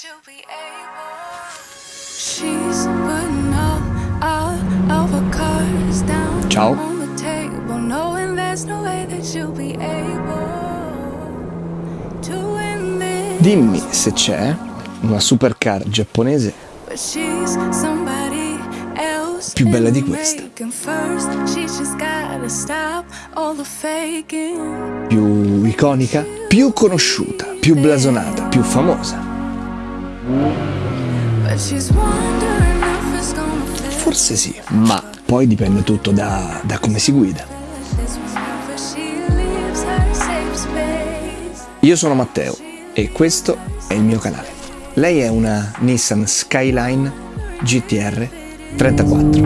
you'll be able. She's putting all, all of her cards down Ciao. on the table, knowing there's no way that you'll be able to win this. Dimmi se c'è una supercar giapponese But she's somebody else Più bella di questa. First, she's just gotta stop all the faking. più iconica, più conosciuta, più blasonata, più famosa. Forse sì, ma poi dipende tutto da, da come si guida. Io sono Matteo e questo è il mio canale. Lei è una Nissan Skyline GTR 34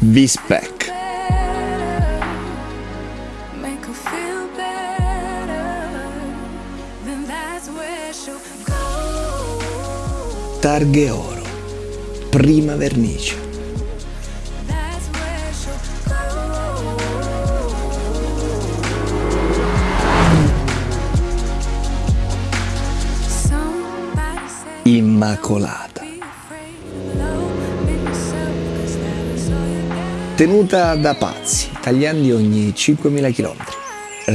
V-Spec. Targhe oro, prima vernice. Immacolata. Tenuta da pazzi, tagliandi ogni 5.000 km.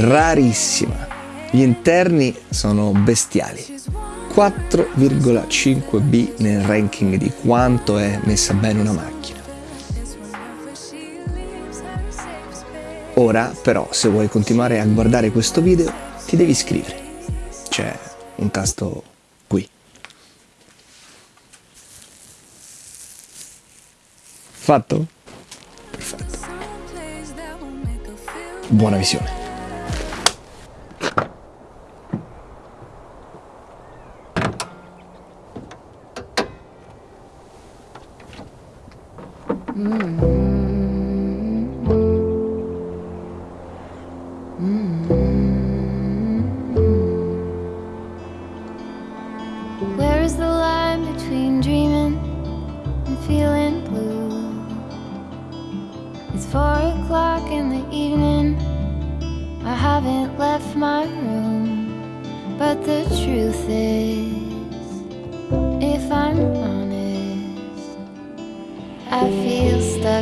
Rarissima. Gli interni sono bestiali. 4,5 B nel ranking di quanto è messa bene una macchina. Ora però se vuoi continuare a guardare questo video ti devi iscrivere. C'è un tasto qui. Fatto? Perfetto. Buona visione.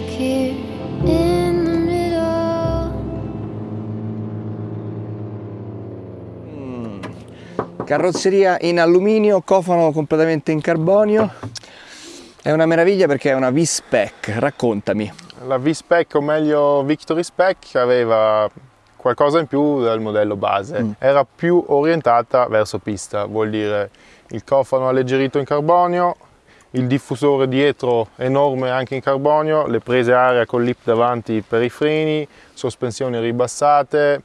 Stuck here in the middle. Carrozzeria in alluminio, cofano completamente in carbonio. È una meraviglia perché è una V-Spec, raccontami. La V-Spec o meglio Victory Spec aveva qualcosa in più del modello base, era più orientata verso pista, vuol dire il cofano alleggerito in carbonio, il diffusore dietro enorme anche in carbonio, le prese aria con lip davanti per i freni, sospensioni ribassate,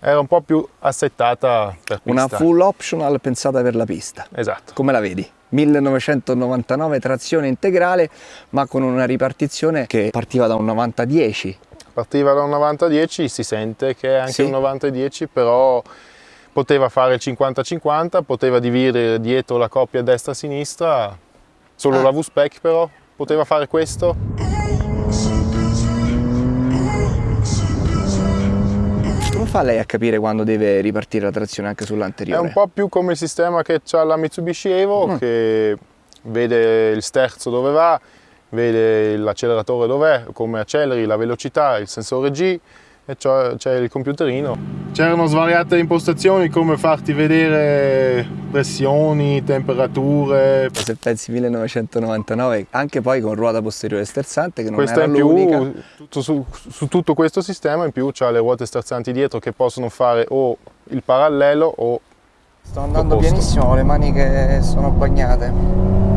era un po' più assettata per pista. Una full optional pensata per la pista. Esatto. Come la vedi? 1999 trazione integrale, ma con una ripartizione che partiva da un 90-10. Partiva da un 90-10, si sente che è anche Sì. un 90-10, però poteva fare il 50-50, poteva dividere dietro la coppia destra-sinistra, solo Ah. la V-Spec però poteva fare questo. Come fa lei a capire quando deve ripartire la trazione anche È sull'anteriore? un po' più come il sistema che ha la Mitsubishi Evo, Mm. che vede il sterzo dove va, vede l'acceleratore dov'è, come acceleri, la velocità, il sensore G e c'è il computerino. C'erano svariate impostazioni come farti vedere pressioni, temperature, Se pensi 1999, anche poi con ruota posteriore sterzante che non Questa era in più, l'unica. tutto su, su tutto questo sistema in più c'ha le ruote sterzanti dietro che possono fare o il parallelo o Sto andando pianissimo, le mani che sono bagnate.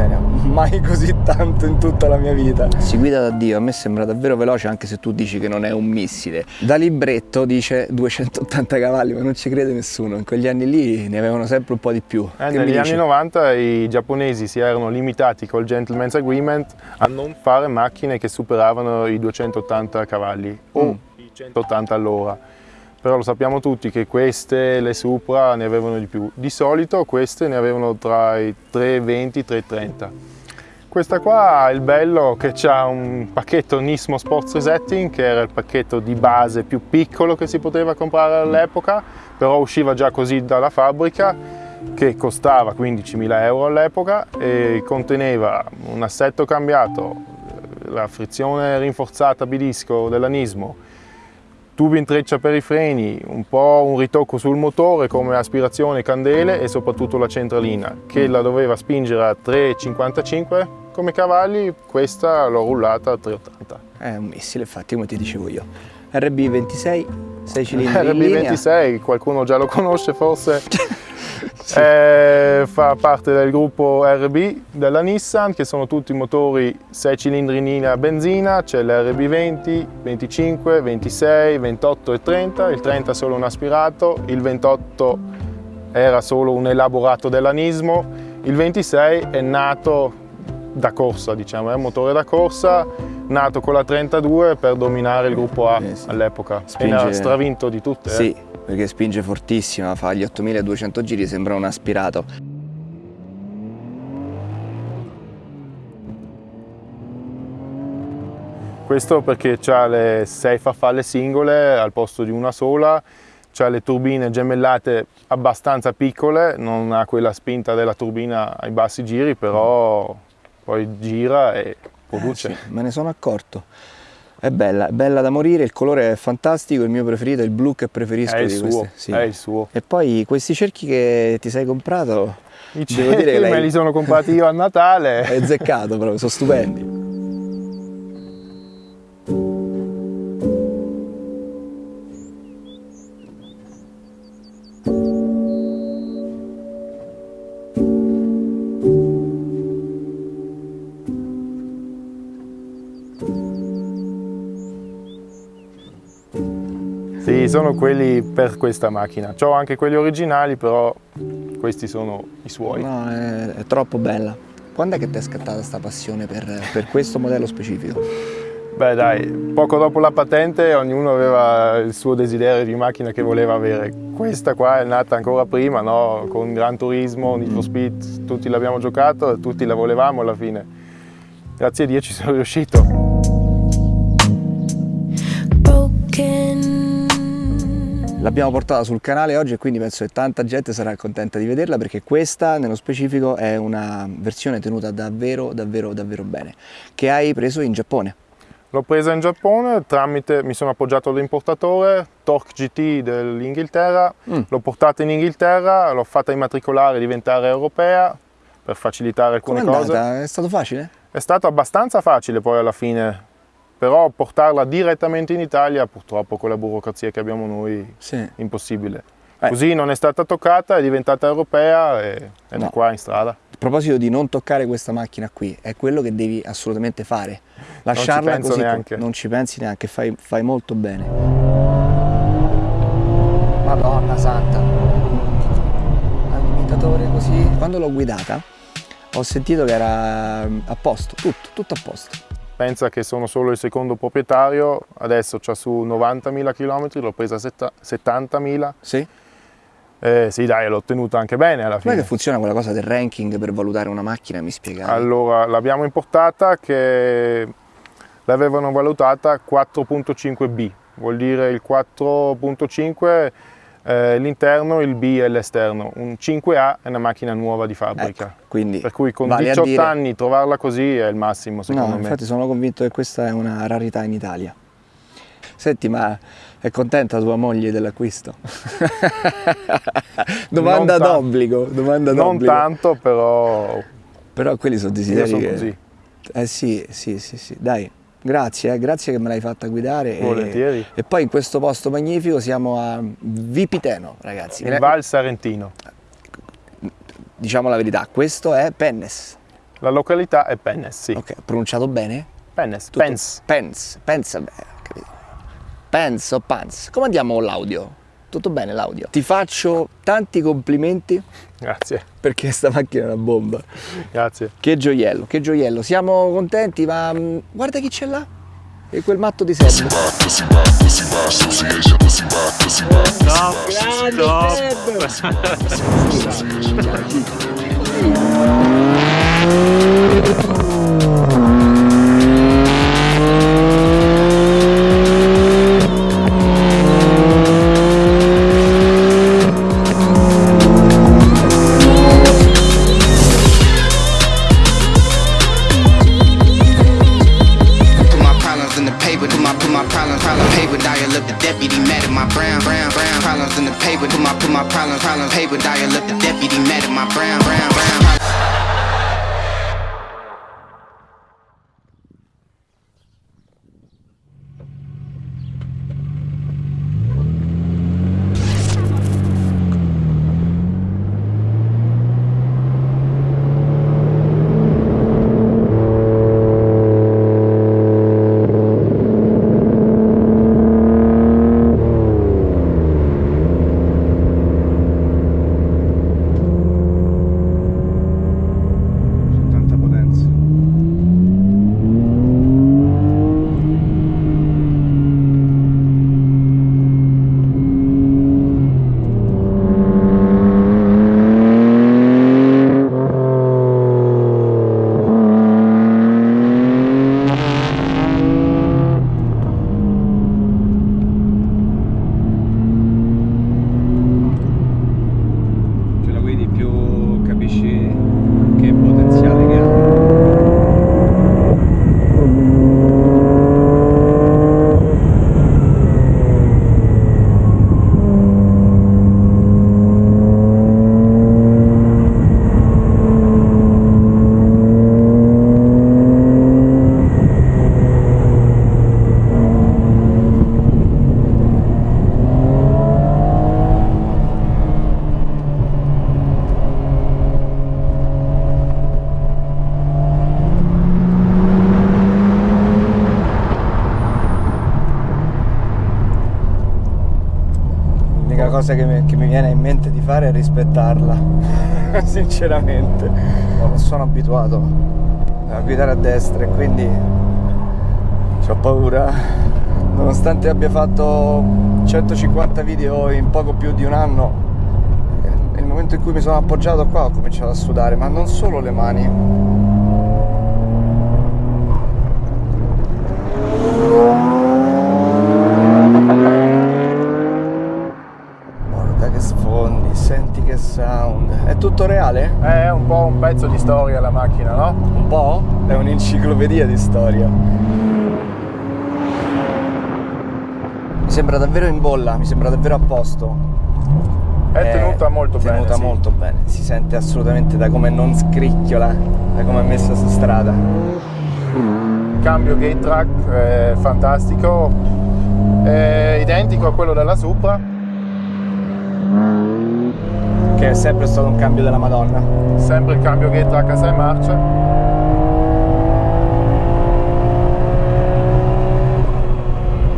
Miseria, mai così tanto in tutta la mia vita. Si guida da Dio, a me sembra davvero veloce anche se tu dici che non è un missile. Da libretto dice 280 cavalli, ma non ci crede nessuno. In quegli anni lì ne avevano sempre un po' di più. Eh, negli anni 90 i giapponesi si erano limitati col Gentleman's Agreement a non fare macchine che superavano i 280 cavalli o Mm. i 180 all'ora. Però lo sappiamo tutti che queste, le Supra, ne avevano di più. Di solito queste ne avevano tra i 320 e i 330. Questa qua è il bello che c'ha un pacchetto Nismo Sports Resetting che era il pacchetto di base più piccolo che si poteva comprare all'epoca, però usciva già così dalla fabbrica che costava 15.000 euro all'epoca e conteneva un assetto cambiato, la frizione rinforzata bidisco della Nismo, tubi in treccia per i freni, un po' un ritocco sul motore come aspirazione, candele e soprattutto la centralina che la doveva spingere a 3,55 come cavalli, questa l'ho rullata a 3,80. È un missile, infatti, come ti dicevo io. RB26, 6 cilindri in linea. RB26, qualcuno già lo conosce forse. Eh, fa parte del gruppo RB della Nissan che sono tutti motori 6 cilindri in linea a benzina, c'è l'RB 20, 25, 26, 28 e 30, il 30 è solo un aspirato, il 28 era solo un elaborato della Nismo, il 26 è nato da corsa, diciamo, è un motore da corsa nato con la 32 per dominare il gruppo A Eh sì. all'epoca Spinge- e ne ha stravinto di tutte. eh. Perché spinge fortissimo, fa gli 8200 giri, sembra un aspirato. Questo perché ha le sei farfalle singole al posto di una sola, ha le turbine gemellate abbastanza piccole, non ha quella spinta della turbina ai bassi giri, però poi gira e produce. Eh sì, me ne sono accorto. È bella, è bella da morire, il colore è fantastico, il mio preferito è il blu che preferisco È il di suo, sì. è il suo. E poi questi cerchi che ti sei comprato, I devo dire che cerchi me lei li sono comprati io a Natale. è azzeccato proprio, sono stupendi. Sono quelli per questa macchina. Ho anche quelli originali, però questi sono i suoi. No, è, è troppo bella. Quando è che ti è scattata questa passione per, per questo modello specifico? Beh dai, poco dopo la patente ognuno aveva il suo desiderio di macchina che voleva avere. Questa qua è nata ancora prima, no? con Gran Turismo, Need for Speed, tutti l'abbiamo giocato e tutti la volevamo alla fine. Grazie a Dio ci sono riuscito. L'abbiamo portata sul canale oggi e quindi penso che tanta gente sarà contenta di vederla perché questa nello specifico è una versione tenuta davvero davvero davvero bene che hai preso in Giappone. L'ho presa in Giappone tramite, mi sono appoggiato all'importatore, Torque GT dell'Inghilterra, Mm. l'ho portata in Inghilterra, l'ho fatta immatricolare e diventare europea per facilitare Come alcune è cose. andata? È stato facile? È stato abbastanza facile poi alla fine, però portarla direttamente in Italia purtroppo con la burocrazia che abbiamo noi Sì. impossibile. Eh. Così non è stata toccata, è diventata europea e è No. qua in strada. A proposito di non toccare questa macchina qui, è quello che devi assolutamente fare. Lasciarla penso così, neanche. non ci pensi neanche, fai, fai molto bene. Madonna santa. Limitatore così. Quando l'ho guidata ho sentito che era mm, a posto, tutto, tutto a posto. Pensa che sono solo il secondo proprietario, adesso c'ha su 90.000 km, l'ho presa a setta- 70.000. Sì? Eh, sì dai, l'ho ottenuta anche bene alla fine. che funziona quella cosa del ranking per valutare una macchina? Mi spiegavi? Allora, l'abbiamo importata che l'avevano valutata 4.5B, vuol dire il 4.5 eh, l'interno, il B è l'esterno. Un 5A è una macchina nuova di fabbrica. Ecco, quindi Per cui con vale a 18 dire- anni trovarla così è il massimo secondo No, me. infatti sono convinto che questa è una rarità in Italia. Senti, ma è contenta tua moglie dell'acquisto? domanda d'obbligo, domanda non tanto, però Però quelli sono io desideri sono che... così, Eh sì, sì, sì, sì. Dai, grazie, eh, grazie che me l'hai fatta guidare. e- volentieri. E, poi in questo posto magnifico siamo a Vipiteno, ragazzi. Il Val Sarentino. Diciamo la verità, questo è Pennes. La località è Pennes, sì. Ok, pronunciato bene? Pennes, Tutto- Pens. Pens, Pens, ho capito. Pens o Pans. Come andiamo con l'audio? Tutto bene l'audio? Ti faccio tanti complimenti Grazie, perché questa macchina è una bomba. grazie. Che gioiello, che gioiello. Siamo contenti, ma mm, guarda chi c'è là. E quel matto di Seb. Grande Seb! problems, paper. Dial up the deputy, mad at my brown, brown, brown. Fare è rispettarla, sinceramente. Non sono abituato a guidare a destra e quindi ho paura. Nonostante abbia fatto 150 video in poco più di un anno, nel momento in cui mi sono appoggiato qua ho cominciato a sudare, ma non solo le mani. Guarda che sfondi, senti che sound. È tutto reale? È un po' un pezzo di storia la macchina, no? Un po'? È un'enciclopedia di storia. Mi sembra davvero in bolla, mi sembra davvero a posto. È tenuta molto bene. tenuta sì. molto bene. Si sente assolutamente da come non scricchiola, da come è messa su strada. Il cambio gate track è fantastico, è identico a quello della Supra, Che è sempre stato un cambio della Madonna. sempre il cambio gate track a 6 marce.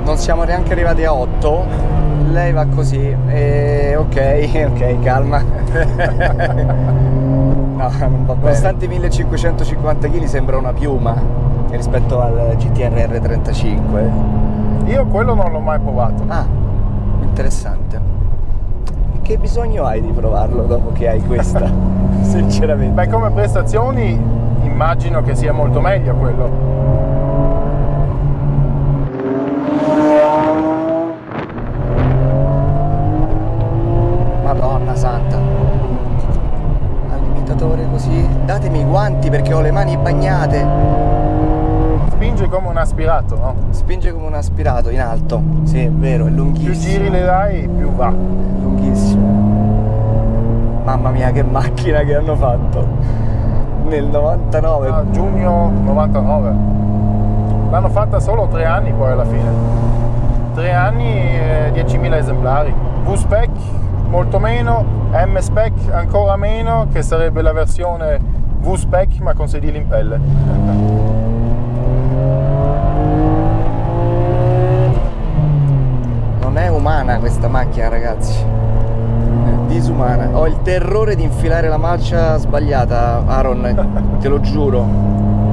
Non siamo neanche arrivati a 8. Lei va così. E ok, ok, calma. No, non va bene. Nonostante i 1550 kg sembra una piuma rispetto al GTR R35. Io quello non l'ho mai provato. Ah, interessante. Che bisogno hai di provarlo dopo che hai questa? Sinceramente. Beh, come prestazioni immagino che sia molto meglio quello. Madonna santa. Al limitatore così. Datemi i guanti perché ho le mani bagnate. Spinge come un aspirato, no? Spinge come un aspirato in alto. Sì, è vero, è Più lunghissimo. giri le dai, più va. Lunghissimo. Mamma mia che macchina che hanno fatto. Nel 99. A giugno 99. L'hanno fatta solo tre anni poi alla fine. Tre anni e 10.000 esemplari. V-Spec molto meno, M-Spec ancora meno, che sarebbe la versione V-Spec ma con sedili in pelle. Non è umana questa macchina, ragazzi. È disumana. Ho il terrore di infilare la marcia sbagliata, Aaron, te lo giuro.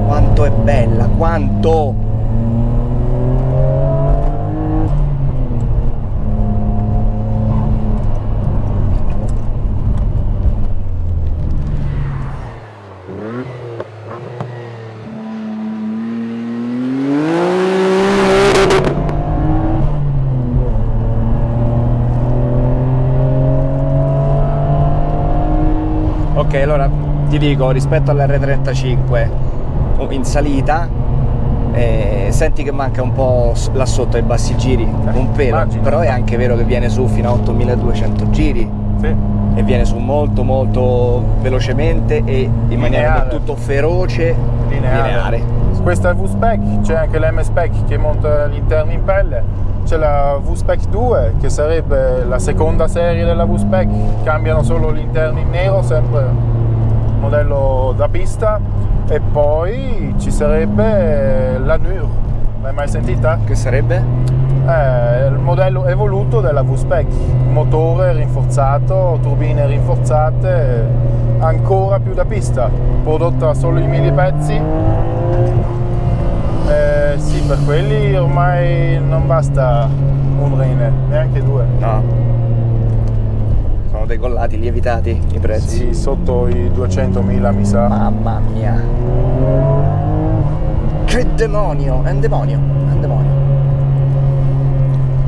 Quanto è bella, quanto! Ok, allora ti dico rispetto all'R35 in salita E senti che manca un po' là sotto ai bassi giri, un pelo, immagino. però è anche vero che viene su fino a 8200 giri Sì. e viene su molto molto velocemente e in maniera Lineare. del tutto feroce, lineare. Questa è V-Spec, c'è anche l'M-Spec che monta gli interni in pelle, c'è la V-Spec 2 che sarebbe la seconda serie della V-Spec, cambiano solo gli interni in nero, sempre modello da pista e poi ci sarebbe la NUR, l'hai mai sentita? Che sarebbe? È il modello evoluto della V-Spec, motore rinforzato, turbine rinforzate, ancora più da pista, prodotta solo in mille pezzi. Eh, sì, per quelli ormai non basta un rene, neanche due. No. Decollati, lievitati i prezzi. Sì, sotto i 200.000 mi sa. Mamma mia. Che demonio! È un demonio, è un demonio.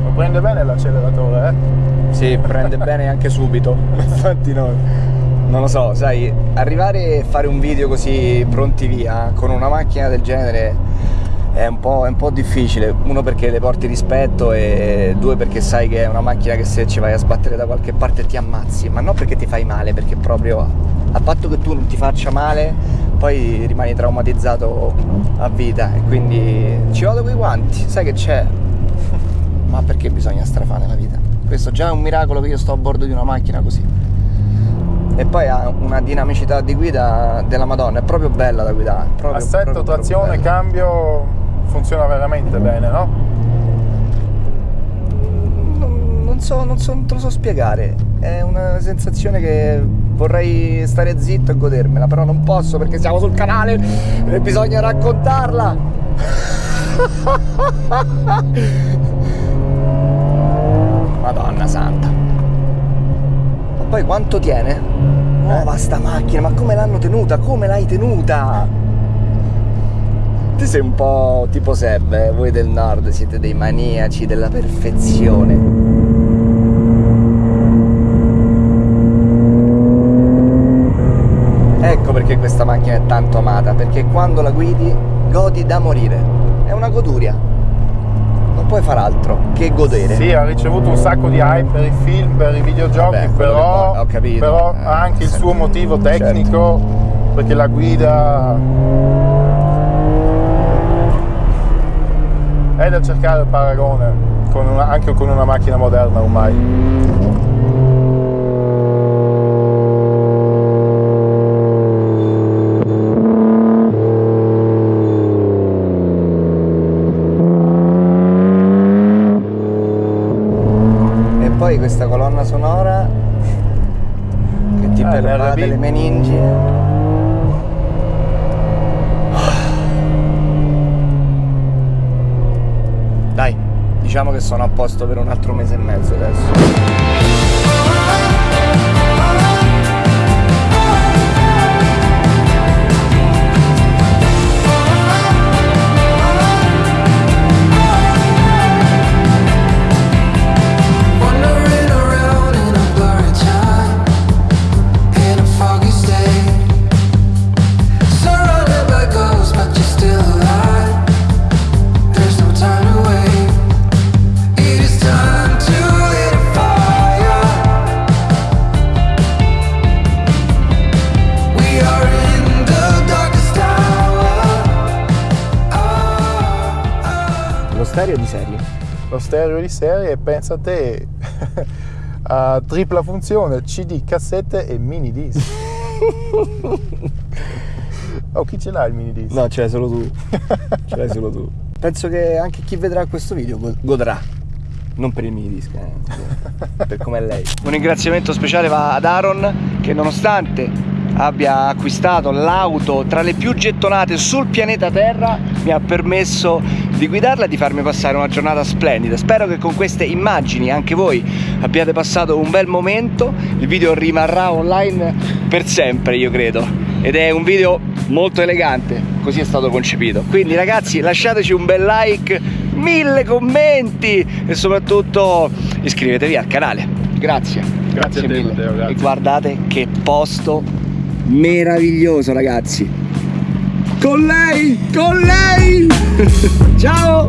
Lo prende bene l'acceleratore, eh? Sì, prende bene anche subito. Infatti no, non lo so, sai, arrivare e fare un video così pronti via con una macchina del genere è un po', è un po' difficile. Uno perché le porti rispetto e due perché sai che è una macchina che se ci vai a sbattere da qualche parte ti ammazzi, ma non perché ti fai male, perché proprio a patto che tu non ti faccia male, poi rimani traumatizzato a vita e quindi ci vado coi guanti, sai che c'è? Ma perché bisogna strafare la vita? Questo già è un miracolo che io sto a bordo di una macchina così. E poi ha una dinamicità di guida della Madonna, è proprio bella da guidare. proprio- Assetto, proprio- proprio trazione, bella. cambio, funziona veramente bene, no? Non, non so, non so, non te lo so spiegare. È una sensazione che vorrei stare zitto e godermela, però non posso perché siamo sul canale e bisogna raccontarla. Madonna santa. Ma poi quanto tiene? Nuova sta macchina, ma come l'hanno tenuta? Come l'hai tenuta? Te sei un po' tipo Seb, eh? voi del nord siete dei maniaci della perfezione. Ecco perché questa macchina è tanto amata, perché quando la guidi godi da morire. È una goduria. Non puoi far altro che godere. Sì, ha ricevuto un sacco di hype per i film, per i videogiochi, Vabbè, però, che- ho capito. però Eh, ha anche il sì. suo motivo Certo. tecnico, perché la guida è da cercare il paragone, con una- anche con una macchina moderna ormai. E poi questa colonna sonora che ti Ah, pervade l'RB. le meningi. Diciamo che sono a posto per un altro mese e mezzo adesso. Stereo di serie, pensa a te, a tripla funzione, CD, cassette e mini disc. oh, chi ce l'ha il mini disc? No, ce l'hai solo tu. ce l'hai solo tu. Penso che anche chi vedrà questo video go- godrà. Non per il mini disc, eh, per come è lei. Un ringraziamento speciale va ad Aaron che nonostante abbia acquistato l'auto tra le più gettonate sul pianeta Terra mi ha permesso di guidarla e di farmi passare una giornata splendida. Spero che con queste immagini anche voi abbiate passato un bel momento. Il video rimarrà online per sempre, io credo. Ed è un video molto elegante, così è stato concepito. Quindi ragazzi lasciateci un bel like, mille commenti e soprattutto iscrivetevi al canale. Grazie. Grazie a te, mille. Matteo, grazie. E guardate che posto meraviglioso ragazzi. Con lei, con lei! Ciao!